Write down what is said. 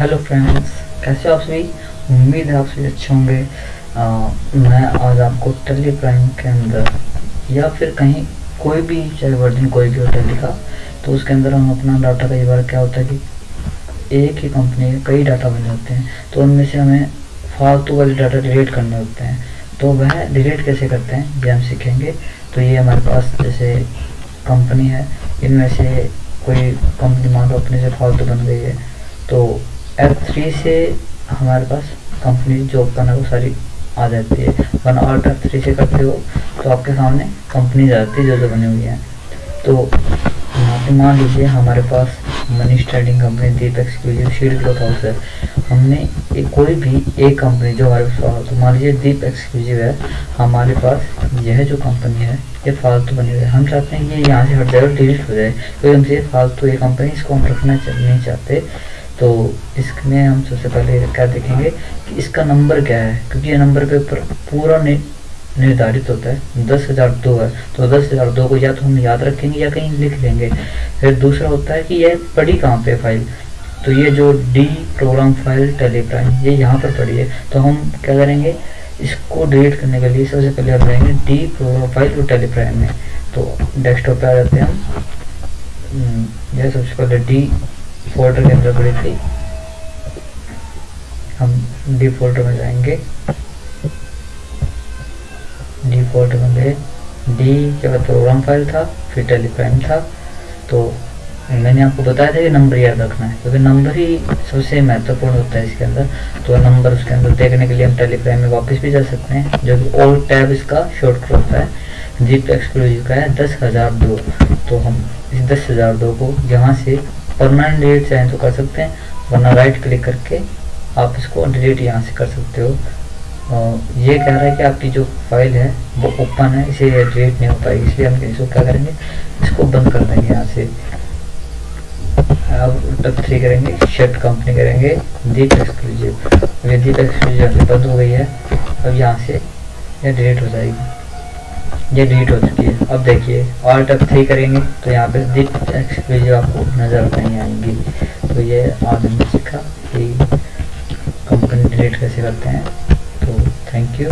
Hello friends कैसे हो आप सभी? उम्मीद है आप सभी अच्छे होंगे। मैं आज आपको टेली प्राइम के अंदर या फिर कहीं कोई भी, चाहे वर्जन कोई भी हो टेली का तो उसके अंदर हम अपना डाटा कई बार क्या होता है कि एक ही कंपनी के कई डाटा बने होते हैं तो उनमें से हमें फालतू वाले डाटा डिलीट करने होते हैं। तो वह डिलीट कैसे करते हैं, ये हम सीखेंगे। तो ये हमारे पास जैसे कंपनी है, इनमें से कोई कंपनी मान लो अपने से फालतू बन गई है तो एफ़ थ्री से हमारे पास कंपनी जॉब है वो सारी आ जाती है। वन ऑल्ट एफ़ थ्री से करते हो तो आपके सामने कंपनी जाती है जो जो बनी हुई है। तो यहाँ पे मान लीजिए हमारे पास money trading company Deep exclusive shield cloth house है। हमने एक कोई भी एक कंपनी जो हमारे पास तो मान लीजिए दीप एक्सक्लूसिव है, हमारे पास यह जो कंपनी है, ये फालतू बनी हुई है। हम चाहते हैं ये यहाँ से हट और डिलीट हो जाए, क्योंकि हमसे फालतू ये कंपनी इसको हम रखना नहीं चाहते। तो इसमें हम सबसे पहले क्या देखेंगे कि इसका नंबर क्या है? क्योंकि ये नंबर पे ऊपर पूरा निर्धारित होता है। दस हज़ार दो है। तो दस हज़ार दो को या तो हम याद रखेंगे या कहीं लिख लेंगे। फिर दूसरा होता है कि यह पड़ी कहाँ पे फ़ाइल तो ये जो डी प्रोग्राम फ़ाइल टेलीग्राम ये यहाँ पर पड़ी है। तो हम क्या करेंगे? इसको डिलीट करने के लिए सबसे पहले हम जाएँगे डी प्रोग्राम फ़ाइल और टेलीग्राम में। तो डेस्कटॉप पे आ जाते हैं हम। हम्म, यह सबसे पहले डी फोल्डर के अंदर पड़ी थी। हम डी फोल्डर में जाएँगे। डी फोल्डर में गए। डी के बाद प्रोग्राम फ़ाइल था, फिर टेलीग्राम था। तो मैंने आपको बताया था कि नंबर याद रखना है, क्योंकि नंबर ही सबसे महत्वपूर्ण होता है इसके अंदर। तो नंबर उसके अंदर देखने के लिए हम टेलीग्राम में वापस भी जा सकते हैं, जो कि ऑल टैब इसका शॉर्ट होता है। जीप एक्सक्लूसिव का है दस हज़ार दो। तो हम इस दस हज़ार दो को यहाँ से परमानेंट डिलीट चाहें तो कर सकते हैं, वरना राइट क्लिक करके आप इसको डिलीट यहाँ से कर सकते हो। ये कह रहा है कि आपकी जो फ़ाइल है, वो ओपन है, इसे डिलीट नहीं हो पाएगी, इसलिए हम इसको क्या करेंगे, इसको बंद कर देंगे यहाँ से। अब टप थ्री करेंगे शर्ट कंपनी करेंगे दीप एक्सक्लूसिव ये दीप एक्सक्लूसिव यहाँ से बंद हो गई है, अब यहाँ से ये डिलीट हो जाएगी। ये डिलीट हो चुकी है। अब देखिए ऑल्ट टप थ्री करेंगे तो यहाँ पे दीप वीडियो आपको नज़र नहीं आएँगी। तो ये आदमी सीखा कि कंपनी डिलीट कैसे करते हैं। तो थैंक यू